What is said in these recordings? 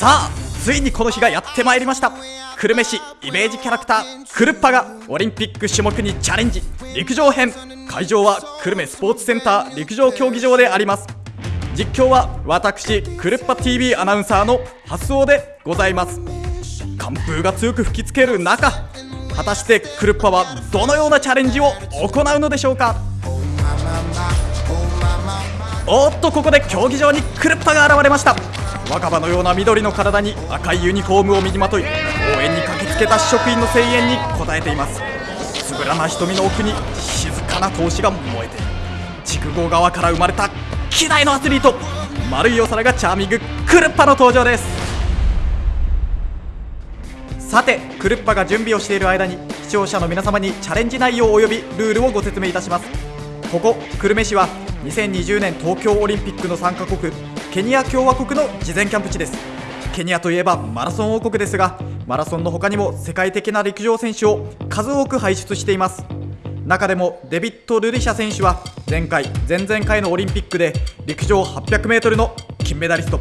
さあついにこの日がやってまいりました。久留米市イメージキャラクタークルッパがオリンピック種目にチャレンジ陸上編。会場は久留米スポーツセンター陸上競技場であります。実況は私クルッパ TV アナウンサーの発想でございます。寒風が強く吹きつける中果たしてクルッパはどのようなチャレンジを行うのでしょうか？おっとここで競技場にクルッパが現れました。若葉のような緑の体に赤いユニフォームを身にまとい応援に駆けつけた職員の声援に応えています。つぶらな瞳の奥に静かな闘志が燃えている。筑後川から生まれた希代のアスリート丸いお皿がチャーミングクルッパの登場です。さてクルッパが準備をしている間に視聴者の皆様にチャレンジ内容及びルールをご説明いたします。ここ久留米市は2020年東京オリンピックの参加国ケニア共和国の事前キャンプ地です。ケニアといえばマラソン王国ですがマラソンの他にも世界的な陸上選手を数多く輩出しています。中でもデビッド・ルリシャ選手は前回前々回のオリンピックで陸上 800m の金メダリスト。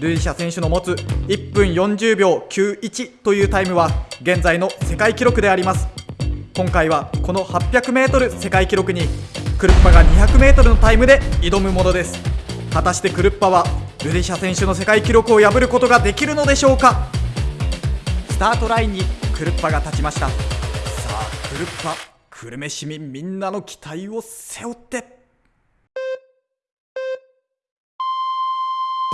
ルリシャ選手の持つ1分40秒91というタイムは現在の世界記録であります。今回はこの 800m 世界記録にクルッパが 200m のタイムで挑むものです。果たしてクルッパはルデシャ選手の世界記録を破ることができるのでしょうか。スタートラインにクルッパが立ちました。さあクルッパ久留米市民みんなの期待を背負って。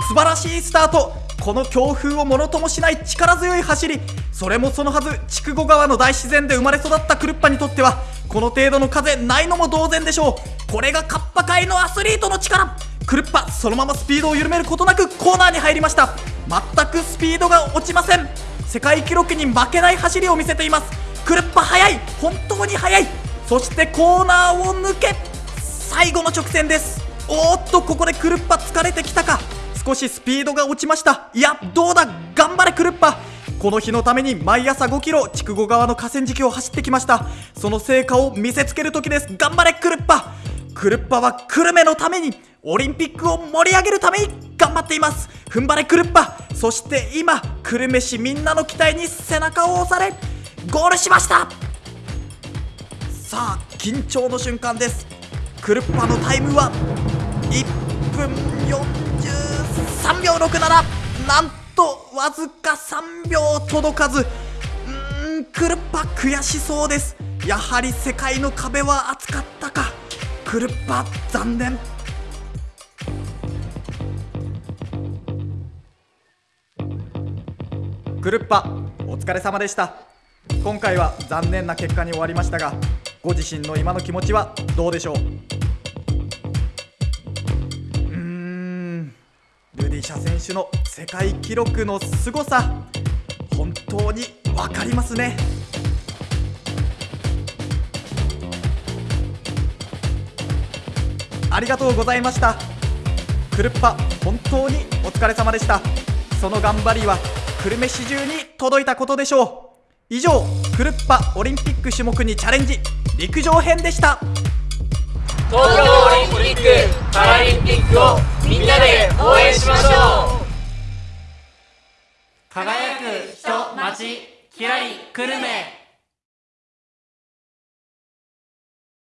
素晴らしいスタート。この強風をものともしない力強い走りそれもそのはず筑後川の大自然で生まれ育ったクルッパにとってはこの程度の風ないのも同然でしょう。これがカッパ界のアスリートの力。クルッパそのままスピードを緩めることなくコーナーに入りました。全くスピードが落ちません。世界記録に負けない走りを見せています。クルッパ速い。本当に速い。そしてコーナーを抜け最後の直線です。おっとここでクルッパ疲れてきたか。少しスピードが落ちました。いやどうだ？頑張れクルッパ。この日のために毎朝5キロ筑後川の河川敷を走ってきました。その成果を見せつける時です。頑張れクルッパ。クルッパは久留米のためにオリンピックを盛り上げるために頑張っています。踏ん張れクルッパ。そして今久留米市みんなの期待に背中を押されゴールしました。さあ緊張の瞬間です。クルッパのタイムは1分4秒67なんとわずか3秒届かず。うーんクルッパ悔しそうです。やはり世界の壁は厚かったか。クルッパ残念。クルッパお疲れ様でした。今回は残念な結果に終わりましたがご自身の今の気持ちはどうでしょう？ルディシャ選手の世界記録の凄さ本当に分かりますね。ありがとうございました。クルッパ本当にお疲れ様でした。その頑張りは久留米市中に届いたことでしょう。以上クルッパオリンピック種目にチャレンジ陸上編でした。東京オリンピック・パラリンピックをみんなで応援しましょう。輝く人町きらり久留米。